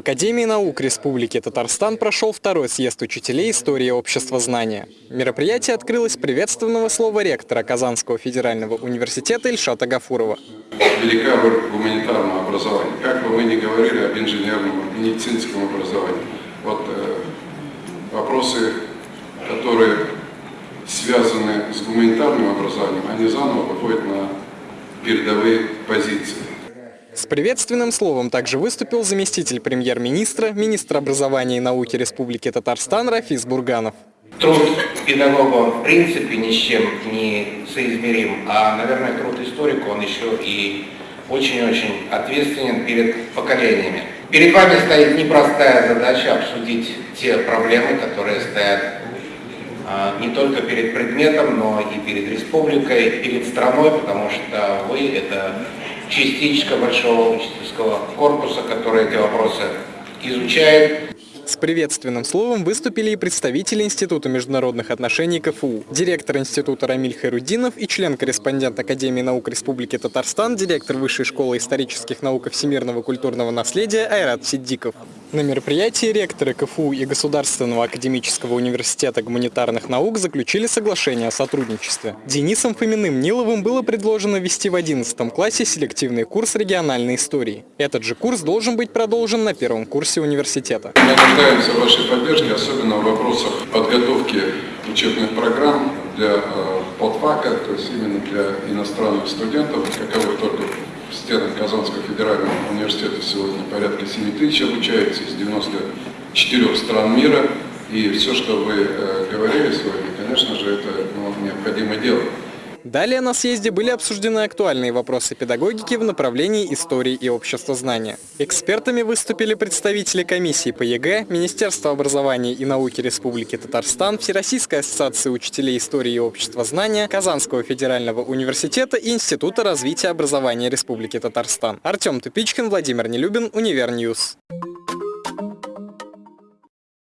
Академии наук Республики Татарстан прошел второй съезд учителей истории общества знания. Мероприятие открылось приветственного слова ректора Казанского федерального университета Ильшата Гафурова. Велика роль гуманитарного образования. Как бы мы ни говорили об инженерном, медицинском образовании, вот э, вопросы, которые связаны с гуманитарным образованием, они заново выходят на передовые позиции. С приветственным словом также выступил заместитель премьер-министра, министр образования и науки Республики Татарстан Рафис Бурганов. Труд педагога в принципе ни с чем не соизмерим, а, наверное, труд историка, он еще и очень-очень ответственен перед поколениями. Перед вами стоит непростая задача обсудить те проблемы, которые стоят а, не только перед предметом, но и перед республикой, перед страной, потому что вы – это частичка большого учительского корпуса, который эти вопросы изучает. С приветственным словом выступили и представители Института международных отношений КФУ, директор института Рамиль Хайрудинов и член-корреспондент Академии наук Республики Татарстан, директор Высшей школы исторических наук и всемирного культурного наследия Айрат Сиддиков. На мероприятии ректоры КФУ и Государственного академического университета гуманитарных наук заключили соглашение о сотрудничестве. Денисом Фоминым Ниловым было предложено ввести в 11 классе селективный курс региональной истории. Этот же курс должен быть продолжен на первом курсе университета. Нуждаемся в вашей поддержке, особенно в вопросах подготовки учебных программ для э, подфака, то есть именно для иностранных студентов, каковых только в стенах Казанского федерального университета сегодня порядка 7 тысяч обучается из 94 стран мира. И все, что вы э, говорили сегодня, конечно же, это ну, необходимо делать. Далее на съезде были обсуждены актуальные вопросы педагогики в направлении истории и обществознания. Экспертами выступили представители комиссии по ЕГЭ, Министерства образования и науки Республики Татарстан, Всероссийской ассоциации учителей истории и обществознания, Казанского федерального университета и Института развития образования Республики Татарстан. Артем Тупичкин, Владимир Нелюбин, Универньюз.